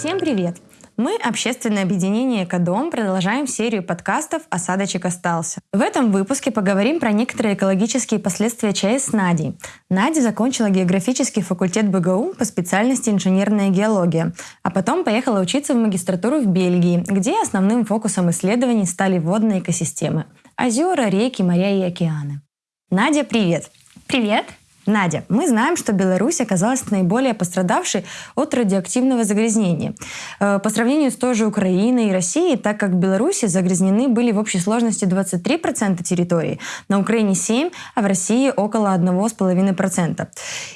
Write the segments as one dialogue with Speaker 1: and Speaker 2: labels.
Speaker 1: Всем привет! Мы, общественное объединение «Экодом», продолжаем серию подкастов «Осадочек остался». В этом выпуске поговорим про некоторые экологические последствия ЧАЭС с Надей. Надя закончила географический факультет БГУ по специальности инженерная геология, а потом поехала учиться в магистратуру в Бельгии, где основным фокусом исследований стали водные экосистемы – озера, реки, моря и океаны. Надя, привет!
Speaker 2: Привет!
Speaker 1: Надя, мы знаем, что Беларусь оказалась наиболее пострадавшей от радиоактивного загрязнения. Э, по сравнению с той же Украиной и Россией, так как в Беларуси загрязнены были в общей сложности 23% территории, на Украине 7%, а в России около 1,5%.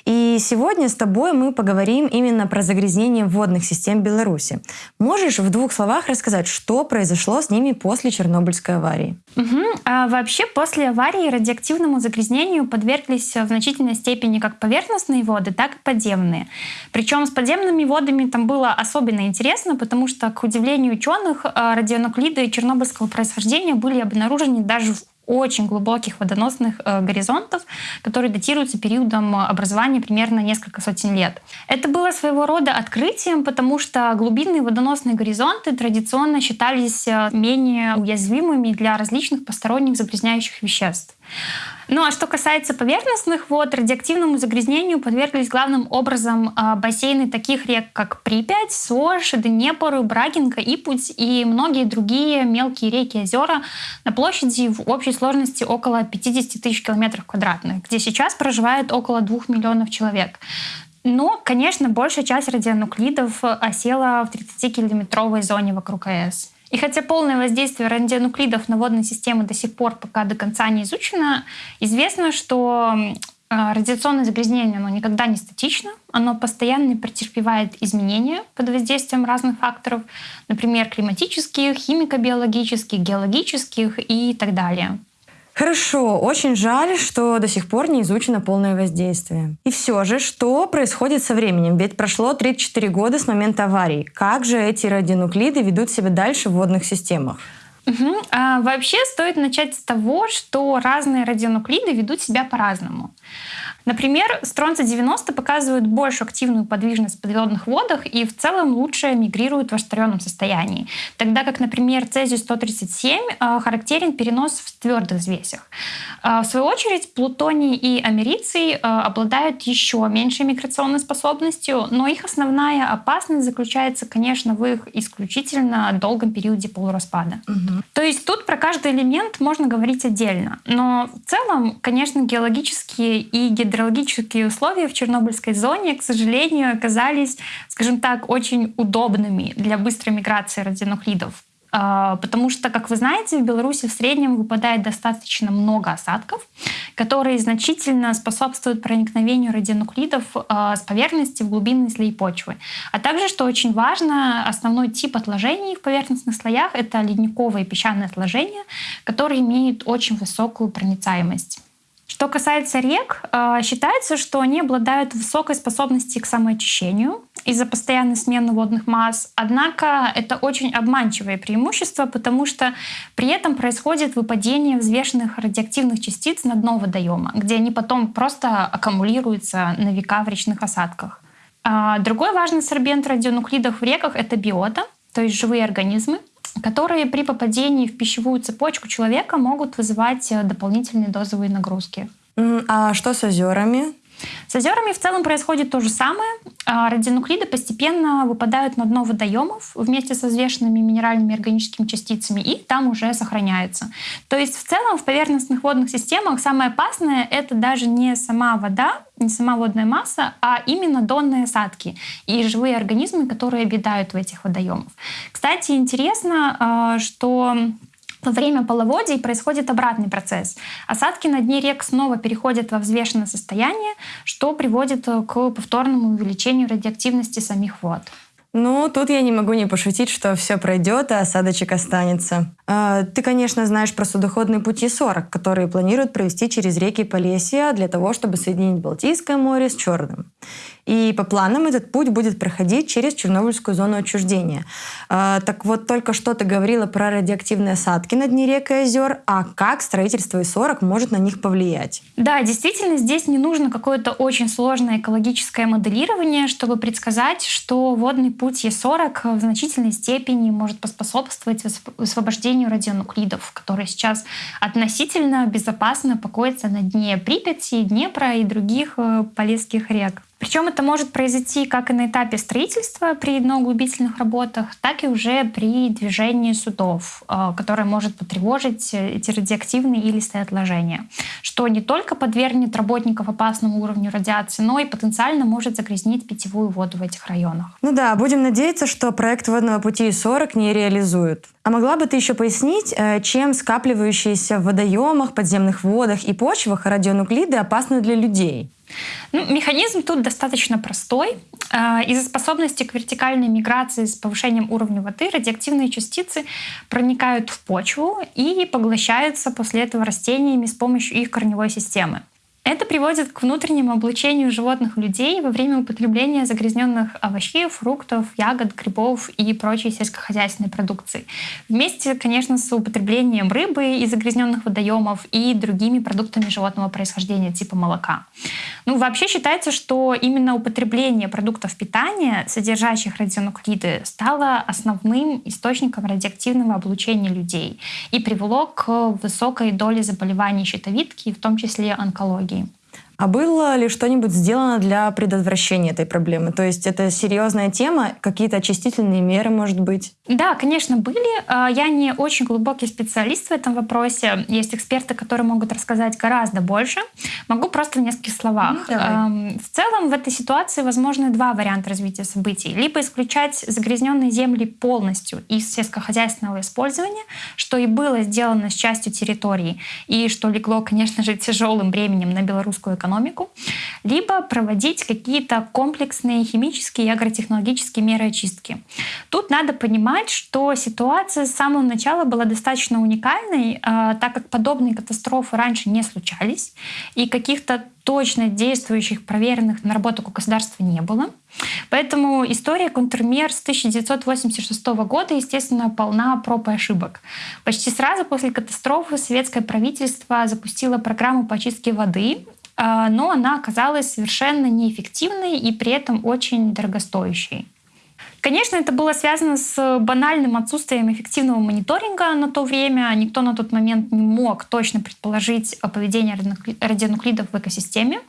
Speaker 1: И сегодня с тобой мы поговорим именно про загрязнение водных систем Беларуси. Можешь в двух словах рассказать, что произошло с ними после Чернобыльской аварии?
Speaker 2: Угу. А вообще после аварии радиоактивному загрязнению подверглись в значительной степени как поверхностные воды, так и подземные. Причем с подземными водами там было особенно интересно, потому что, к удивлению ученых, э, радионуклиды чернобыльского происхождения были обнаружены даже в очень глубоких водоносных э, горизонтов, которые датируются периодом образования примерно несколько сотен лет. Это было своего рода открытием, потому что глубинные водоносные горизонты традиционно считались э, менее уязвимыми для различных посторонних загрязняющих веществ. Ну а что касается поверхностных вод, радиоактивному загрязнению подверглись главным образом а, бассейны таких рек, как Припять, Сож, Днепр, Брагинка, Ипуть и многие другие мелкие реки и озера на площади в общей сложности около 50 тысяч километров квадратных, где сейчас проживает около 2 миллионов человек. Но, конечно, большая часть радионуклидов осела в 30-километровой зоне вокруг АЭС. И хотя полное воздействие радионуклидов на водные системы до сих пор пока до конца не изучено, известно, что а, радиационное загрязнение оно никогда не статично, оно постоянно претерпевает изменения под воздействием разных факторов, например, климатических, химико-биологических, геологических и так далее.
Speaker 1: Хорошо, очень жаль, что до сих пор не изучено полное воздействие. И все же, что происходит со временем? Ведь прошло 34 года с момента аварии. Как же эти радионуклиды ведут себя дальше в водных системах?
Speaker 2: Угу. А, вообще стоит начать с того, что разные радионуклиды ведут себя по-разному. Например, стронцы-90 показывают большую активную подвижность в подводных водах и в целом лучше мигрируют в растворенном состоянии. Тогда как, например, цезий-137 э, характерен перенос в твердых взвесях. Э, в свою очередь, плутоний и америций э, обладают еще меньшей миграционной способностью, но их основная опасность заключается, конечно, в их исключительно долгом периоде полураспада. Угу. То есть тут про каждый элемент можно говорить отдельно. Но в целом, конечно, геологические и гидро гидрологические условия в Чернобыльской зоне, к сожалению, оказались, скажем так, очень удобными для быстрой миграции радионуклидов. А, потому что, как вы знаете, в Беларуси в среднем выпадает достаточно много осадков, которые значительно способствуют проникновению радионуклидов а, с поверхности в глубинные слои почвы. А также, что очень важно, основной тип отложений в поверхностных слоях — это ледниковые песчаные отложения, которые имеют очень высокую проницаемость. Что касается рек, э, считается, что они обладают высокой способностью к самоочищению из-за постоянной смены водных масс. Однако это очень обманчивое преимущество, потому что при этом происходит выпадение взвешенных радиоактивных частиц на дно водоема, где они потом просто аккумулируются на века в речных осадках. А другой важный сорбент радионуклидов в реках — это биота, то есть живые организмы, которые при попадении в пищевую цепочку человека могут вызывать э, дополнительные дозовые нагрузки.
Speaker 1: А что с озерами?
Speaker 2: С озерами в целом происходит то же самое. А, радионуклиды постепенно выпадают на дно водоемов вместе со взвешенными минеральными органическими частицами и там уже сохраняются. То есть в целом в поверхностных водных системах самое опасное — это даже не сама вода, не сама водная масса, а именно донные осадки и живые организмы, которые обитают в этих водоемах. Кстати, интересно, а, что во время половодий происходит обратный процесс. Осадки на дне рек снова переходят во взвешенное состояние, что приводит э, к повторному увеличению радиоактивности самих вод.
Speaker 1: Ну, тут я не могу не пошутить, что все пройдет, а осадочек останется. А, ты, конечно, знаешь про судоходные пути 40, которые планируют провести через реки Полесья для того, чтобы соединить Балтийское море с Черным. И по планам этот путь будет проходить через Чернобыльскую зону отчуждения. А, так вот, только что ты говорила про радиоактивные осадки на дне рек и озер, а как строительство И-40 может на них повлиять?
Speaker 2: Да, действительно, здесь не нужно какое-то очень сложное экологическое моделирование, чтобы предсказать, что водный путь Е40 в значительной степени может поспособствовать освобождению радионуклидов, которые сейчас относительно безопасно покоятся на дне Припяти, Днепра и других э, полесских рек. Причем это может произойти как и на этапе строительства при дноуглубительных работах, так и уже при движении судов, э, которое может потревожить эти радиоактивные и листые отложения, что не только подвергнет работников опасному уровню радиации, но и потенциально может загрязнить питьевую воду в этих районах.
Speaker 1: Ну да, будем надеяться, что проект водного пути 40 не реализуют. А могла бы ты еще пояснить, э, чем скапливающиеся в водоемах, подземных водах и почвах радионуклиды опасны для людей?
Speaker 2: Ну, механизм тут достаточно простой. А, из-за способности к вертикальной миграции с повышением уровня воды радиоактивные частицы проникают в почву и поглощаются после этого растениями с помощью их корневой системы. Это приводит к внутреннему облучению животных людей во время употребления загрязненных овощей, фруктов, ягод, грибов и прочей сельскохозяйственной продукции. Вместе, конечно, с употреблением рыбы из загрязненных водоемов и другими продуктами животного происхождения типа молока. Ну, вообще считается, что именно употребление продуктов питания, содержащих радионуклиды, стало основным источником радиоактивного облучения людей и привело к высокой доле заболеваний щитовидки, в том числе онкологии.
Speaker 1: А было ли что-нибудь сделано для предотвращения этой проблемы? То есть это серьезная тема, какие-то очистительные меры, может быть?
Speaker 2: Да, конечно, были. А, я не очень глубокий специалист в этом вопросе. Есть эксперты, которые могут рассказать гораздо больше. Могу просто в нескольких словах. Ну, в целом в этой ситуации возможны два варианта развития событий. Либо исключать загрязненные земли полностью из сельскохозяйственного использования, что и было сделано с частью территории, и что легло, конечно же, тяжелым бременем на белорусскую экономику, либо проводить какие-то комплексные химические и агротехнологические меры очистки. Тут надо понимать, что ситуация с самого начала была достаточно уникальной, а, так как подобные катастрофы раньше не случались, и каких-то точно действующих, проверенных наработок у государства не было. Поэтому история контрмер с 1986 года, естественно, полна проб и ошибок. Почти сразу после катастрофы советское правительство запустило программу по очистке воды, а, но она оказалась совершенно неэффективной и при этом очень дорогостоящей. Конечно, это было связано с банальным отсутствием эффективного мониторинга на то время. Никто на тот момент не мог точно предположить поведение радионуклидов в экосистеме.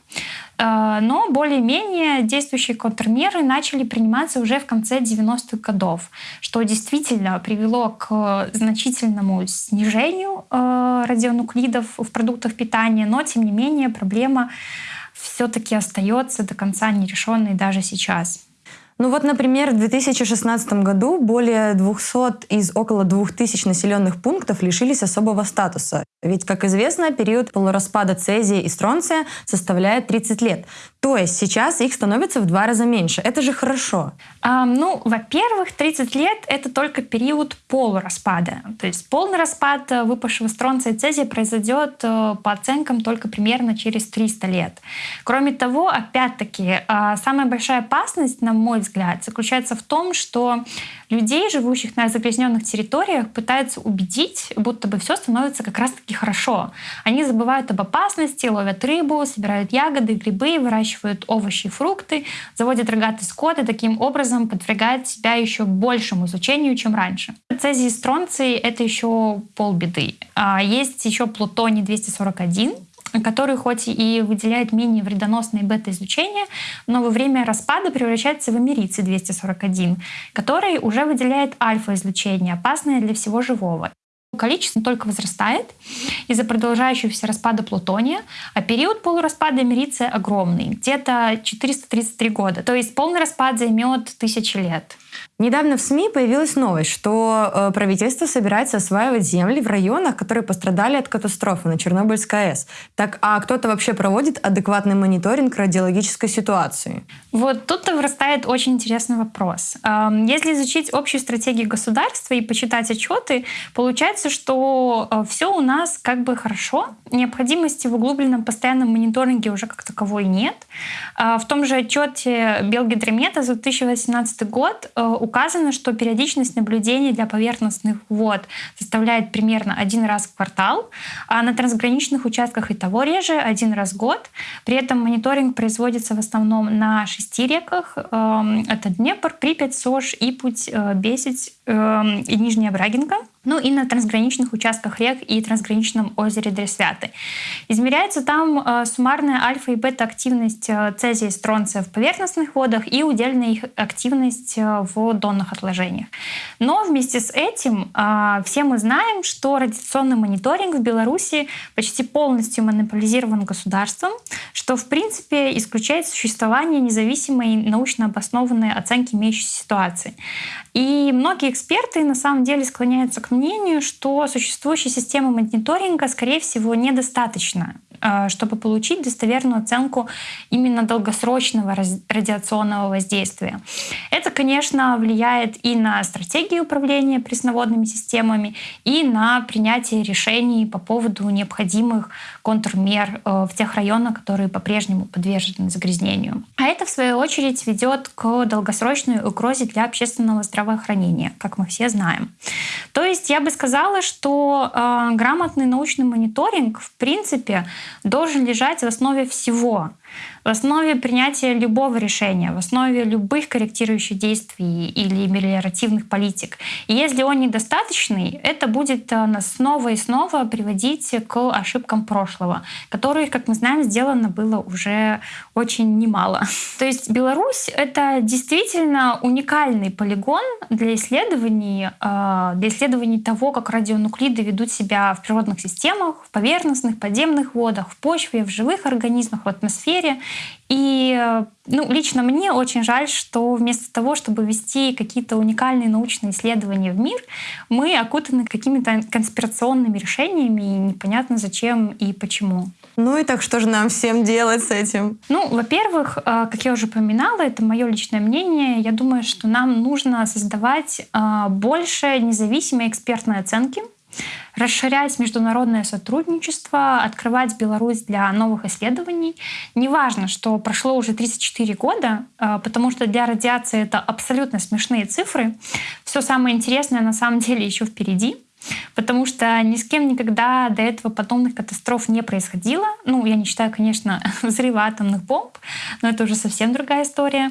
Speaker 2: Э, но более-менее действующие контрмеры начали приниматься уже в конце 90-х годов, что действительно привело к значительному снижению э, радионуклидов в продуктах питания, но тем не менее проблема все-таки остается до конца нерешенной даже сейчас.
Speaker 1: Ну вот, например, в 2016 году более 200 из около 2000 населенных пунктов лишились особого статуса. Ведь, как известно, период полураспада цезия и стронция составляет 30 лет. То есть сейчас их становится в два раза меньше. Это же хорошо.
Speaker 2: А, ну, во-первых, 30 лет — это только период полураспада. То есть полный распад э, выпавшего стронция и цезия произойдет э, по оценкам только примерно через 300 лет. Кроме того, опять-таки, а, самая большая опасность, на мой взгляд, заключается в том, что людей, живущих на загрязненных территориях, пытаются убедить, будто бы все становится как раз-таки хорошо. Они забывают об опасности, ловят рыбу, собирают ягоды, грибы, выращивают овощи и фрукты, заводят рогатый скот и таким образом подвергают себя еще большему изучению, чем раньше. Цезий и стронций — это еще полбеды. А есть еще плутоний-241, который хоть и выделяет менее вредоносные бета-излучения, но во время распада превращается в америций-241, который уже выделяет альфа-излучение, опасное для всего живого. Количество только возрастает из-за продолжающегося распада плутония, а период полураспада америция огромный, где-то 433 года. То есть полный распад займет тысячи лет.
Speaker 1: Недавно в СМИ появилась новость, что э, правительство собирается осваивать земли в районах, которые пострадали от катастрофы на Чернобыльской АЭС. Так, а кто-то вообще проводит адекватный мониторинг радиологической ситуации?
Speaker 2: Вот тут-то вырастает очень интересный вопрос. Эм, если изучить общую стратегию государства и почитать отчеты, получается, что э, все у нас как бы хорошо. Необходимости в углубленном постоянном мониторинге уже как таковой нет. Э, в том же отчете Белгидромета за 2018 год указано, что периодичность наблюдений для поверхностных вод составляет примерно один раз в квартал, а на трансграничных участках и того реже один раз в год. При этом мониторинг производится в основном на шести реках. Эм, это Днепр, Припять, Сож, Ипуть, э, Бесить эм, и Нижняя Брагинка ну и на трансграничных участках рек и трансграничном озере Дресвяты. Измеряется там э, суммарная альфа и бета-активность э, цезия и стронция в поверхностных водах и удельная их активность э, в донных отложениях. Но вместе с этим все мы знаем, что радиационный мониторинг в Беларуси почти полностью монополизирован государством, что в принципе исключает существование независимой научно обоснованной оценки имеющейся ситуации. И многие эксперты на самом деле склоняются к мнению, что существующей системы мониторинга, скорее всего, недостаточно чтобы получить достоверную оценку именно долгосрочного радиационного воздействия. Это, конечно, влияет и на стратегию управления пресноводными системами, и на принятие решений по поводу необходимых контрмер э, в тех районах, которые по-прежнему подвержены загрязнению. А это, в свою очередь, ведет к долгосрочной угрозе для общественного здравоохранения, как мы все знаем. То есть я бы сказала, что э, грамотный научный мониторинг, в принципе, должен лежать в основе всего в основе принятия любого решения, в основе любых корректирующих действий или мелиоративных политик. И если он недостаточный, это будет э, нас снова и снова приводить к ошибкам прошлого, которых, как мы знаем, сделано было уже очень немало. То есть Беларусь — это действительно уникальный полигон для исследований, э, для исследований того, как радионуклиды ведут себя в природных системах, в поверхностных, подземных водах, в почве, в живых организмах, в атмосфере. И ну, лично мне очень жаль, что вместо того, чтобы вести какие-то уникальные научные исследования в мир, мы окутаны какими-то конспирационными решениями, и непонятно зачем и почему.
Speaker 1: Ну и так что же нам всем делать с этим?
Speaker 2: Ну, во-первых, э, как я уже упоминала, это мое личное мнение. Я думаю, что нам нужно создавать э, больше независимой экспертной оценки расширять международное сотрудничество, открывать Беларусь для новых исследований. Неважно, что прошло уже 34 года, э, потому что для радиации это абсолютно смешные цифры. Все самое интересное на самом деле еще впереди потому что ни с кем никогда до этого подобных катастроф не происходило. Ну, я не считаю, конечно, взрыва атомных бомб, но это уже совсем другая история.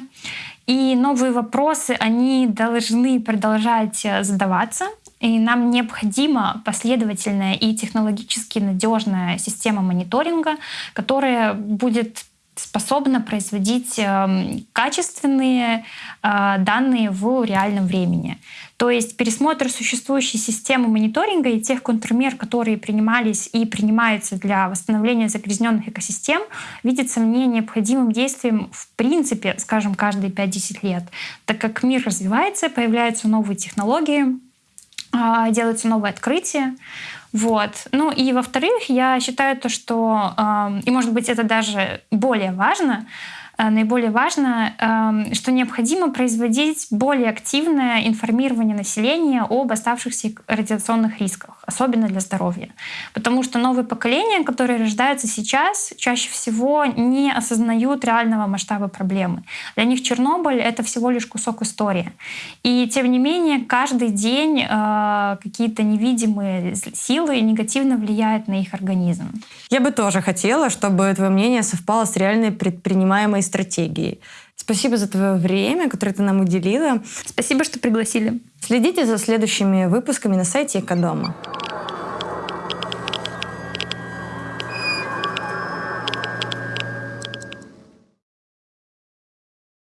Speaker 2: И новые вопросы, они должны продолжать э, задаваться. И нам необходима последовательная и технологически надежная система мониторинга, которая будет способна производить эм, качественные э, данные в реальном времени. То есть пересмотр существующей системы мониторинга и тех контрмер, которые принимались и принимаются для восстановления загрязненных экосистем, видится мне необходимым действием в принципе, скажем, каждые 5-10 лет, так как мир развивается, появляются новые технологии, а, делаются новые открытия. Вот. Ну и во-вторых, я считаю то, что, и может быть это даже более важно, наиболее важно, эм, что необходимо производить более активное информирование населения об оставшихся радиационных рисках, особенно для здоровья. Потому что новые поколения, которые рождаются сейчас, чаще всего не осознают реального масштаба проблемы. Для них Чернобыль — это всего лишь кусок истории. И тем не менее, каждый день э, какие-то невидимые силы негативно влияют на их организм.
Speaker 1: Я бы тоже хотела, чтобы твое мнение совпало с реальной предпринимаемой стратегией. Спасибо за твое время, которое ты нам уделила.
Speaker 2: Спасибо, что пригласили.
Speaker 1: Следите за следующими выпусками на сайте Экодома.